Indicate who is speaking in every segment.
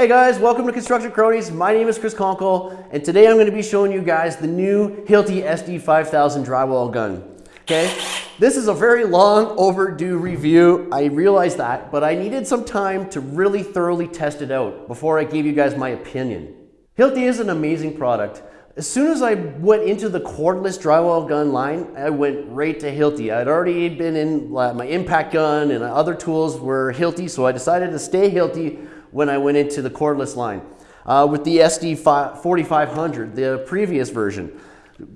Speaker 1: Hey guys, welcome to Construction Cronies. My name is Chris Conkle, and today I'm going to be showing you guys the new Hilti SD5000 drywall gun. Okay, this is a very long overdue review. I realize that, but I needed some time to really thoroughly test it out before I gave you guys my opinion. Hilti is an amazing product. As soon as I went into the cordless drywall gun line, I went right to Hilti. I'd already been in my impact gun and other tools were Hilti, so I decided to stay Hilti when I went into the cordless line. Uh, with the SD 4500, the previous version.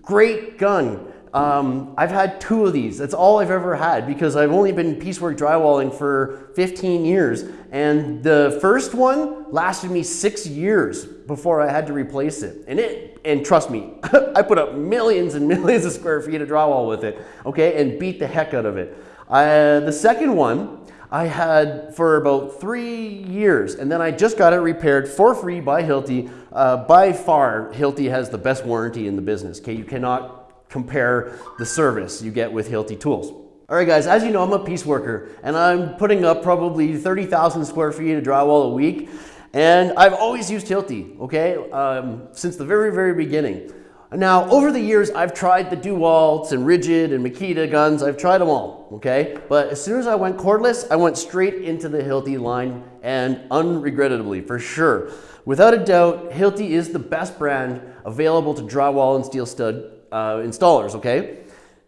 Speaker 1: Great gun. Um, I've had two of these. That's all I've ever had because I've only been piecework drywalling for 15 years. And the first one lasted me six years before I had to replace it. And it, and trust me, I put up millions and millions of square feet of drywall with it, okay, and beat the heck out of it. Uh, the second one, I had for about three years, and then I just got it repaired for free by Hilti. Uh, by far, Hilti has the best warranty in the business. Okay, you cannot compare the service you get with Hilti tools. All right, guys, as you know, I'm a piece worker, and I'm putting up probably 30,000 square feet of drywall a week, and I've always used Hilti, okay, um, since the very, very beginning. Now, over the years, I've tried the DeWalt's and Ridgid and Makita guns. I've tried them all, okay? But as soon as I went cordless, I went straight into the Hilti line and unregrettably, for sure. Without a doubt, Hilti is the best brand available to drywall and steel stud uh, installers, okay?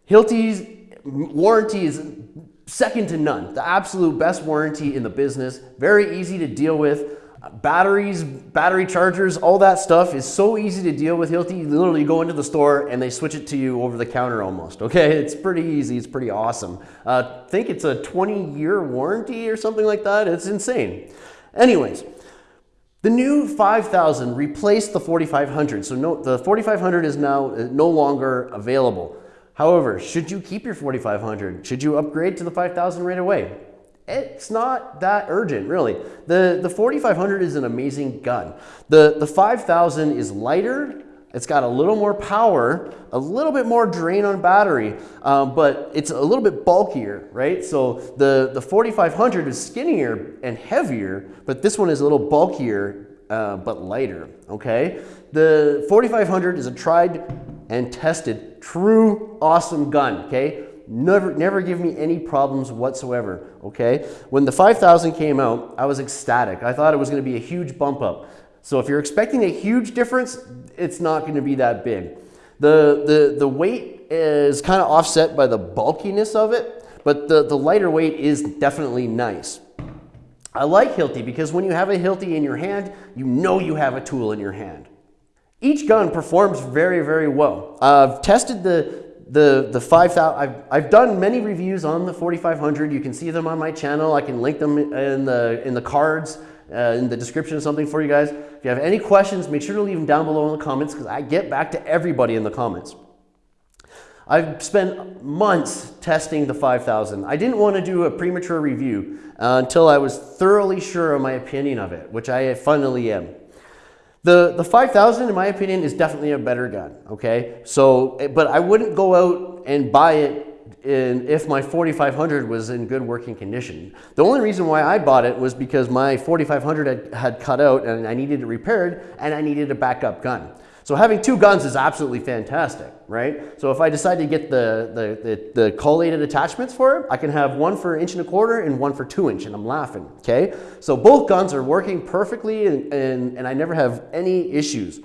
Speaker 1: Hilti's warranty is second to none. The absolute best warranty in the business. Very easy to deal with. Batteries, battery chargers, all that stuff is so easy to deal with Hilti. You literally go into the store and they switch it to you over the counter almost. Okay, it's pretty easy. It's pretty awesome. Uh, I think it's a 20 year warranty or something like that. It's insane. Anyways, the new 5000 replaced the 4500. So no, the 4500 is now uh, no longer available. However, should you keep your 4500? Should you upgrade to the 5000 right away? It's not that urgent, really. The, the 4500 is an amazing gun. The, the 5000 is lighter, it's got a little more power, a little bit more drain on battery, um, but it's a little bit bulkier, right? So the, the 4500 is skinnier and heavier, but this one is a little bulkier, uh, but lighter, okay? The 4500 is a tried and tested, true awesome gun, okay? Never, never give me any problems whatsoever, okay? When the 5000 came out, I was ecstatic. I thought it was gonna be a huge bump up. So if you're expecting a huge difference, it's not gonna be that big. The, the, the weight is kind of offset by the bulkiness of it, but the, the lighter weight is definitely nice. I like Hilti because when you have a Hilti in your hand, you know you have a tool in your hand. Each gun performs very, very well. I've tested the, the, the 5000, I've, I've done many reviews on the 4500. You can see them on my channel. I can link them in the, in the cards, uh, in the description or something for you guys. If you have any questions, make sure to leave them down below in the comments because I get back to everybody in the comments. I've spent months testing the 5000. I didn't want to do a premature review uh, until I was thoroughly sure of my opinion of it, which I finally am. The, the 5000 in my opinion is definitely a better gun, okay? So, eh, but I wouldn't go out and buy it in, if my 4500 was in good working condition. The only reason why I bought it was because my 4500 had, had cut out and I needed it repaired and I needed a backup gun. So having two guns is absolutely fantastic, right? So if I decide to get the, the, the, the collated attachments for it, I can have one for inch and a quarter and one for two inch, and I'm laughing, okay? So both guns are working perfectly and, and, and I never have any issues.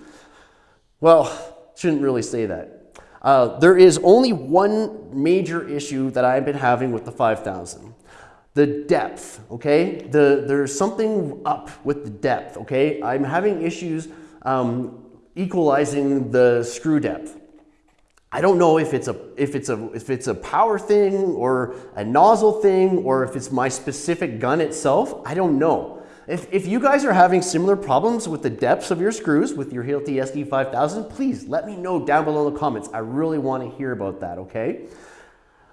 Speaker 1: Well, shouldn't really say that. Uh, there is only one major issue that I've been having with the 5000 the depth, okay? The, there's something up with the depth, okay? I'm having issues um, equalizing the screw depth. I don't know if it's a if it's a if it's a power thing or a nozzle thing or if it's my specific gun itself. I don't know. If, if you guys are having similar problems with the depths of your screws with your Hilti SD5000, please let me know down below in the comments. I really want to hear about that, okay?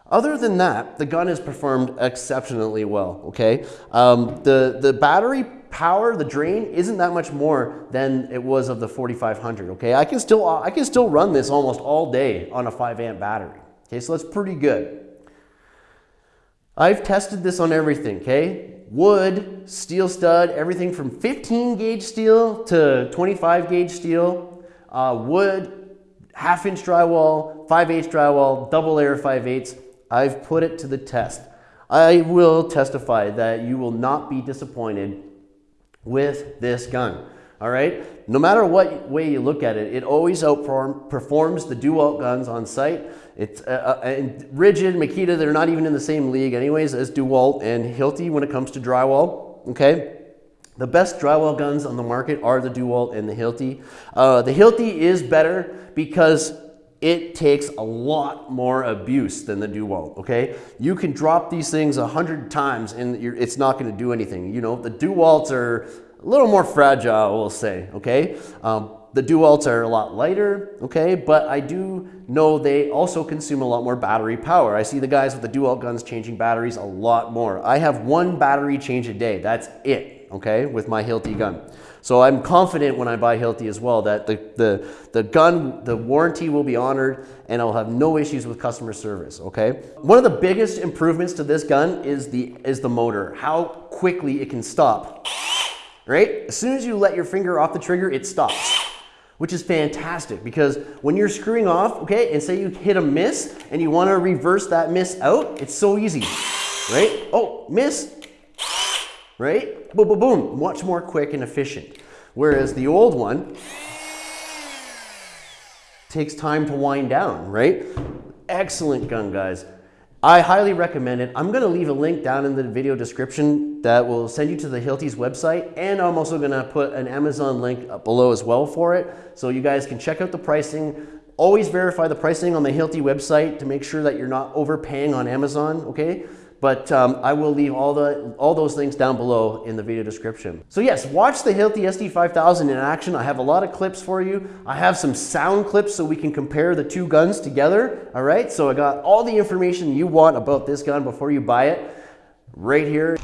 Speaker 1: Other than that, the gun has performed exceptionally well, okay? Um, the, the battery power, the drain, isn't that much more than it was of the 4500, okay? I can still, I can still run this almost all day on a 5 amp battery, okay? So that's pretty good. I've tested this on everything, okay? wood, steel stud, everything from 15 gauge steel to 25 gauge steel, uh, wood, half inch drywall, 5 8 drywall, double layer 5 8 I've put it to the test. I will testify that you will not be disappointed with this gun. All right, no matter what way you look at it, it always outperforms the DeWalt guns on site. It's uh, uh, and Ridgid, Makita, they're not even in the same league anyways as DeWalt and Hilti when it comes to drywall, okay? The best drywall guns on the market are the DeWalt and the Hilti. Uh, the Hilti is better because it takes a lot more abuse than the DeWalt, okay? You can drop these things a hundred times and it's not gonna do anything. You know, the DeWalts are a little more fragile, we'll say, okay? Um, the DeWalts are a lot lighter, okay? But I do know they also consume a lot more battery power. I see the guys with the DeWalt guns changing batteries a lot more. I have one battery change a day, that's it, okay, with my Hilti gun. So I'm confident when I buy Hilti as well that the, the, the gun, the warranty will be honored and I'll have no issues with customer service, okay? One of the biggest improvements to this gun is the, is the motor, how quickly it can stop, right? As soon as you let your finger off the trigger, it stops which is fantastic because when you're screwing off, okay, and say you hit a miss and you wanna reverse that miss out, it's so easy, right? Oh, miss, right? Boom, boom, boom, much more quick and efficient. Whereas the old one takes time to wind down, right? Excellent gun, guys. I highly recommend it. I'm gonna leave a link down in the video description that will send you to the Hilti's website and I'm also gonna put an Amazon link up below as well for it so you guys can check out the pricing. Always verify the pricing on the Hilti website to make sure that you're not overpaying on Amazon, okay? But um, I will leave all, the, all those links down below in the video description. So yes, watch the Hilti SD5000 in action. I have a lot of clips for you. I have some sound clips so we can compare the two guns together. All right, so I got all the information you want about this gun before you buy it right here.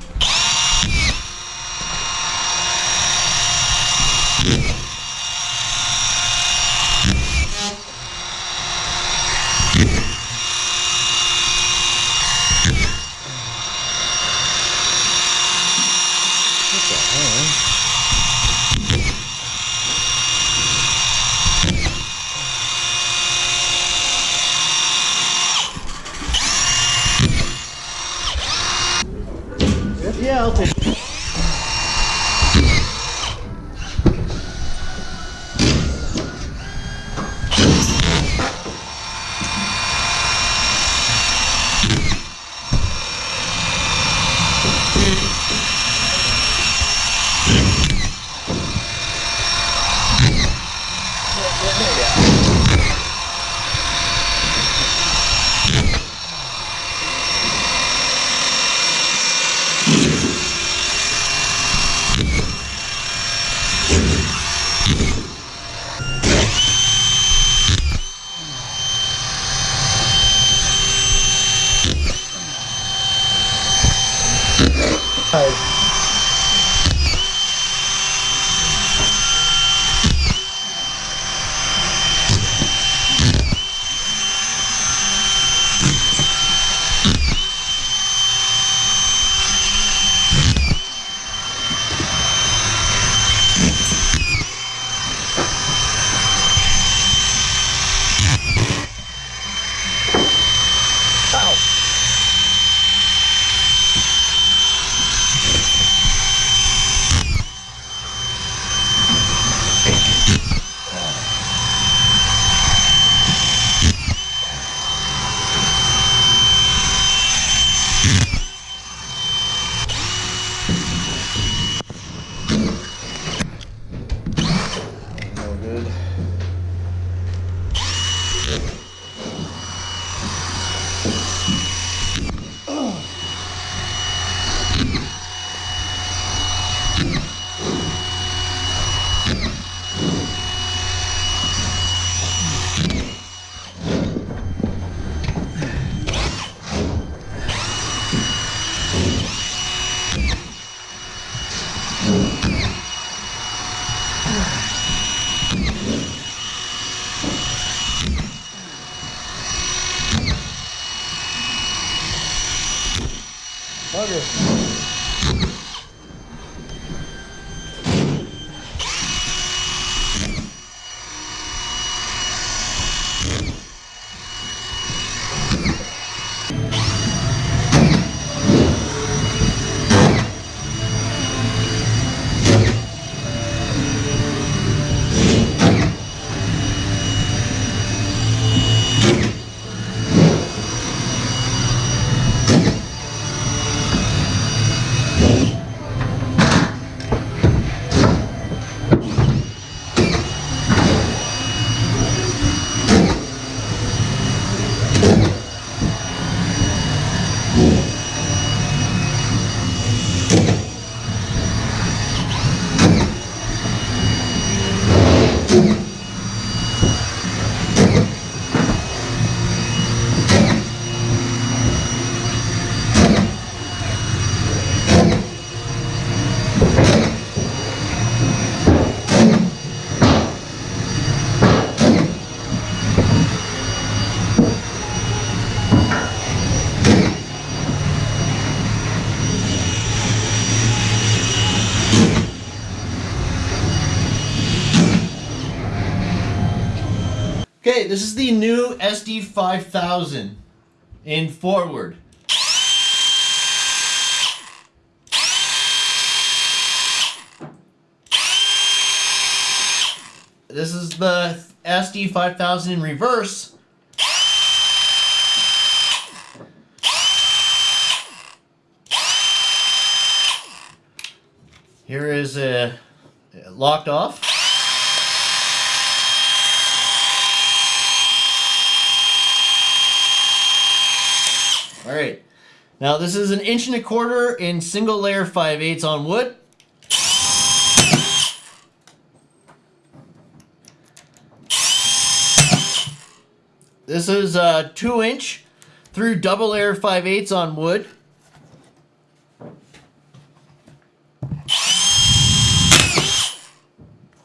Speaker 1: This is the new SD5000 in forward. This is the SD5000 in reverse. Here is a uh, locked off. All right. Now this is an inch and a quarter in single layer 5 eighths on wood. This is a two inch through double layer 5 eighths on wood.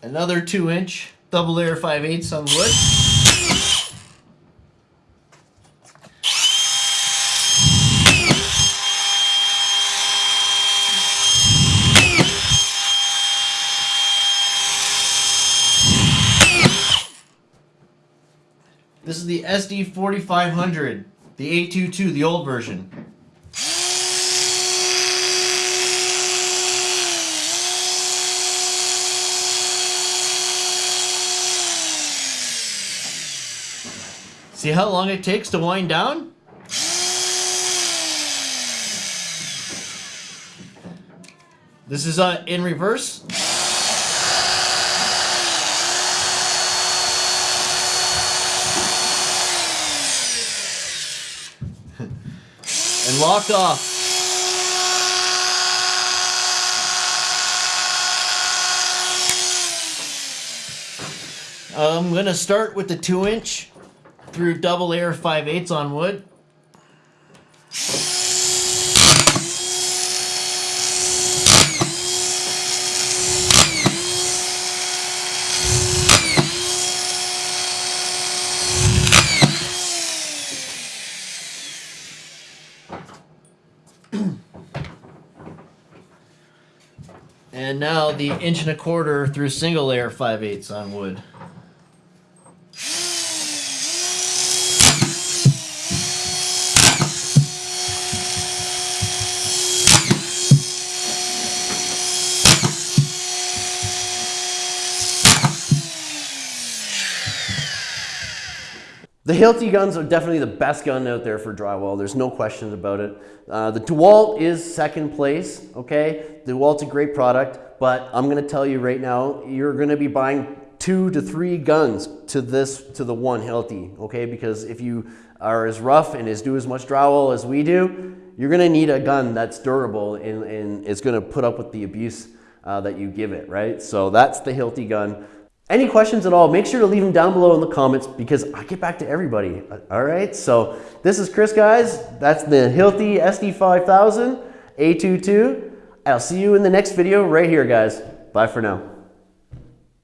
Speaker 1: Another two inch double layer 5 eighths on wood. This is the SD4500, the A22, the old version. See how long it takes to wind down? This is uh, in reverse. Locked off. I'm gonna start with the two inch through double air 5 eighths on wood. Now the inch and a quarter through single layer 5 eighths on wood. The Hilti guns are definitely the best gun out there for drywall. There's no questions about it. Uh, the DeWalt is second place, okay? The DeWalt's a great product, but I'm gonna tell you right now, you're gonna be buying two to three guns to this, to the one Hilti, okay? Because if you are as rough and as do as much drywall as we do, you're gonna need a gun that's durable and, and it's gonna put up with the abuse uh, that you give it, right? So that's the Hilti gun. Any questions at all, make sure to leave them down below in the comments because I get back to everybody. All right, so this is Chris, guys. That's the Hilti SD5000 A22. I'll see you in the next video right here, guys. Bye for now.